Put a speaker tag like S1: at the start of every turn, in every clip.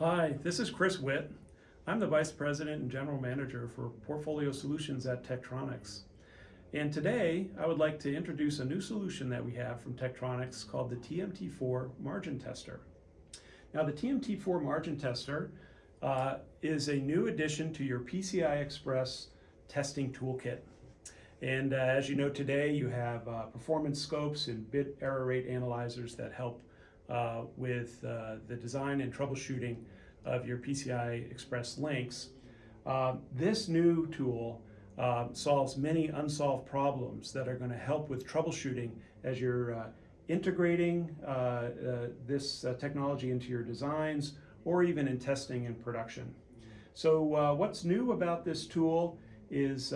S1: Hi, this is Chris Witt. I'm the Vice President and General Manager for Portfolio Solutions at Tektronix. And today I would like to introduce a new solution that we have from Tektronix called the TMT4 Margin Tester. Now the TMT4 Margin Tester uh, is a new addition to your PCI Express testing toolkit. And uh, as you know today, you have uh, performance scopes and bit error rate analyzers that help uh, with uh, the design and troubleshooting of your PCI Express links. Uh, this new tool uh, solves many unsolved problems that are going to help with troubleshooting as you're uh, integrating uh, this technology into your designs or even in testing and production. So what's new about this tool is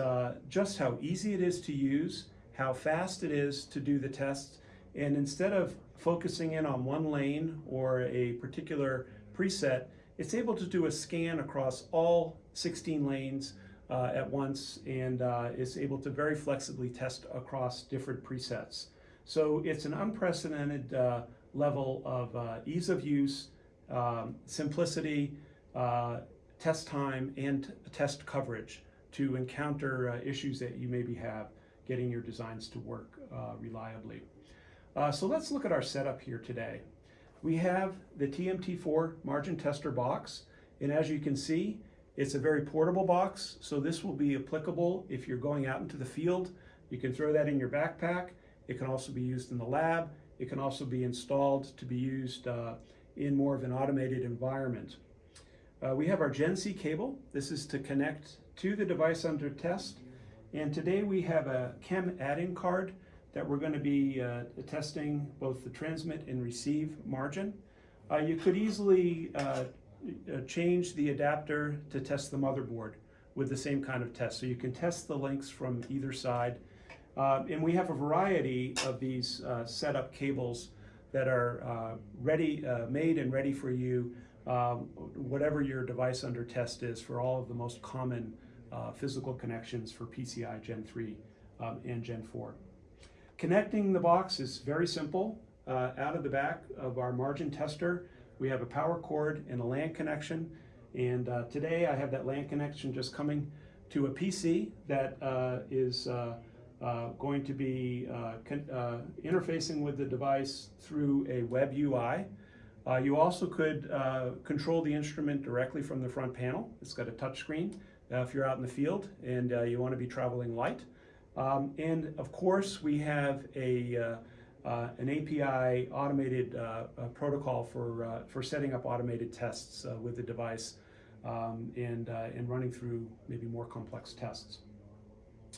S1: just how easy it is to use, how fast it is to do the tests, and instead of focusing in on one lane or a particular preset, it's able to do a scan across all 16 lanes uh, at once and uh, is able to very flexibly test across different presets. So it's an unprecedented uh, level of uh, ease of use, um, simplicity, uh, test time, and test coverage to encounter uh, issues that you maybe have getting your designs to work reliably. Uh, so let's look at our setup here today. We have the TMT4 margin tester box, and as you can see, it's a very portable box, so this will be applicable if you're going out into the field. You can throw that in your backpack. It can also be used in the lab. It can also be installed to be used uh, in more of an automated environment. Uh, we have our Gen C cable. This is to connect to the device under test. And today we have a CEM add-in card that we're going to be uh, testing both the transmit and receive margin. Uh, you could easily uh, uh, change the adapter to test the motherboard with the same kind of test. So you can test the links from either side. Uh, and we have a variety of these uh, setup cables that are ready, made and ready for you, um, whatever your device under test is for all of the most common physical connections for PCI Gen 3 um, and Gen 4. Connecting the box is very simple. Uh, out of the back of our margin tester, we have a power cord and a LAN connection. And uh, today I have that LAN connection just coming to a PC that uh, is uh, uh, going to be uh, interfacing with the device through a web UI. you also could control the instrument directly from the front panel. It's got a touch screen if you're out in the field and you want to be traveling light. Um, and of course, we have a, uh, uh, an API automated uh, protocol for, uh, for setting up automated tests uh, with the device um, and, uh, and running through maybe more complex tests.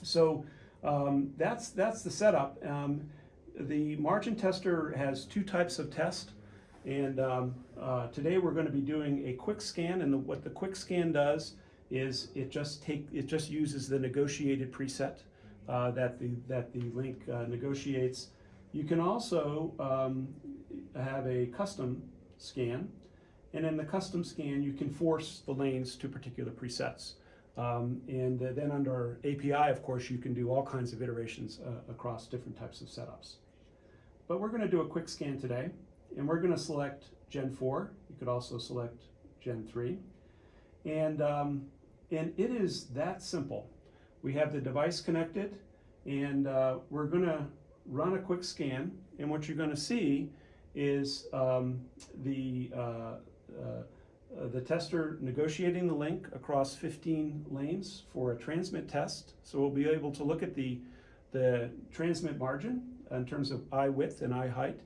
S1: So um, that's, that's the setup. Um, the margin tester has two types of test. And um, today we're going to be doing a quick scan. And the, what the quick scan does is it just take it just uses the negotiated preset uh, that the that the link uh, negotiates. You can also um, have a custom scan, and in the custom scan, you can force the lanes to particular presets. Um, and then under API, of course, you can do all kinds of iterations uh, across different types of setups. But we're going to do a quick scan today, and we're going to select Gen 4. You could also select Gen 3. And, um, and it is that simple. We have the device connected and uh, we're gonna run a quick scan and what you're gonna see is um, the, uh, uh, the tester negotiating the link across 15 lanes for a transmit test. So we'll be able to look at the, the transmit margin in terms of eye width and eye height.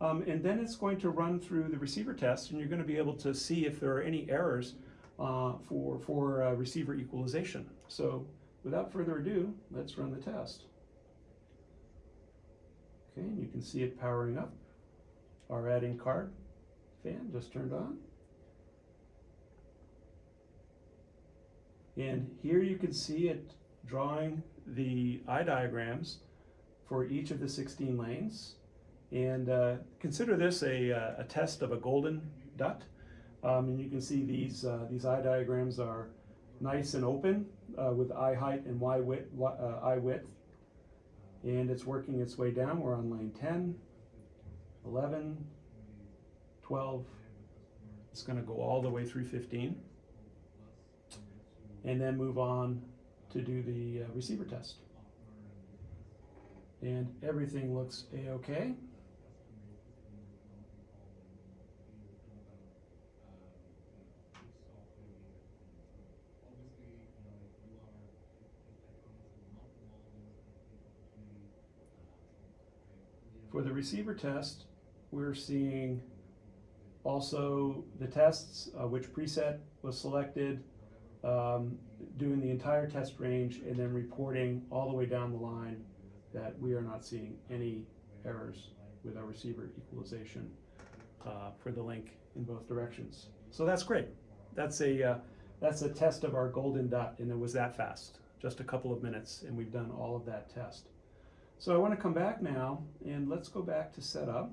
S1: Um, and then it's going to run through the receiver test and you're going to be able to see if there are any errors uh, for, for uh, receiver equalization. So without further ado, let's run the test. Okay, and you can see it powering up. Our add-in card fan just turned on. And here you can see it drawing the eye diagrams for each of the 16 lanes. And uh, consider this a, uh, a test of a golden DUT. Um, and you can see these, uh, these eye diagrams are nice and open uh, with eye height and eye width, uh, eye width. And it's working its way down. We're on lane 10, 11, 12, It's going to go all the way through 15. And then move on to do the uh, receiver test. And everything looks a-okay. For the receiver test, we're seeing also the tests, uh, which preset was selected, um, doing the entire test range, and then reporting all the way down the line that we are not seeing any errors with our receiver equalization uh, for the link in both directions. So that's great. That's a uh, that's a test of our golden DUT, and it was that fast, just a couple of minutes, and we've done all of that test. So I want to come back now, and let's go back to setup.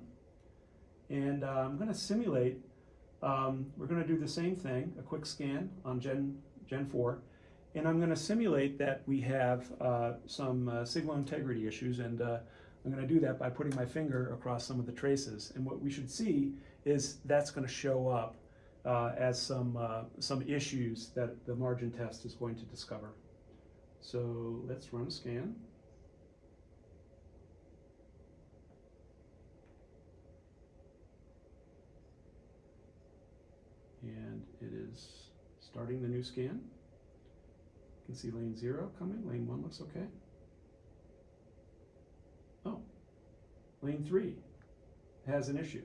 S1: And uh, I'm going to simulate, um, we're going to do the same thing, a quick scan on Gen, Gen 4. And I'm going to simulate that we have uh, some uh, signal integrity issues. And uh, I'm going to do that by putting my finger across some of the traces. And what we should see is that's going to show up uh, as some, uh, some issues that the margin test is going to discover. So let's run a scan. and it is starting the new scan. You can see lane zero coming, lane one looks okay. Oh, lane three has an issue.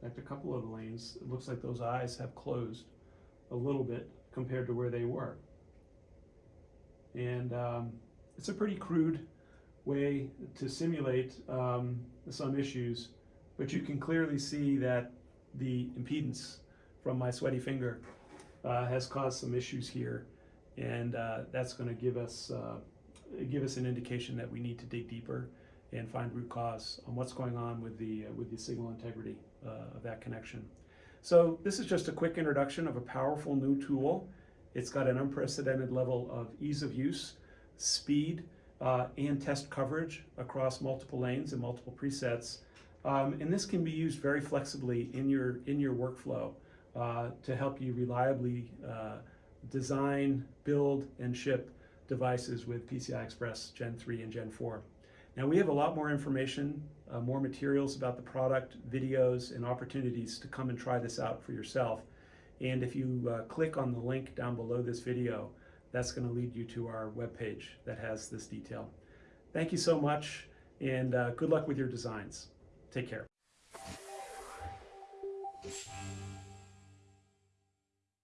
S1: In fact, a couple of lanes, it looks like those eyes have closed a little bit compared to where they were. And um, it's a pretty crude way to simulate um, some issues, but you can clearly see that the impedance from my sweaty finger uh, has caused some issues here and uh, that's going to give us uh, give us an indication that we need to dig deeper and find root cause on what's going on with the uh, with the signal integrity uh, of that connection. So this is just a quick introduction of a powerful new tool. It's got an unprecedented level of ease of use, speed, uh, and test coverage across multiple lanes and multiple presets um, and this can be used very flexibly in your, in your workflow uh, to help you reliably uh, design, build, and ship devices with PCI Express Gen 3 and Gen 4. Now we have a lot more information, uh, more materials about the product, videos, and opportunities to come and try this out for yourself. And if you uh, click on the link down below this video, that's going to lead you to our webpage that has this detail. Thank you so much, and uh, good luck with your designs. Take care.